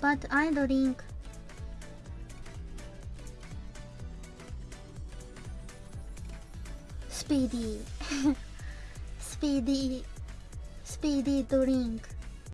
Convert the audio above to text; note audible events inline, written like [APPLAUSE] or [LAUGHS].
but I drink. Speedy. [LAUGHS] Speedy. Speedy drink.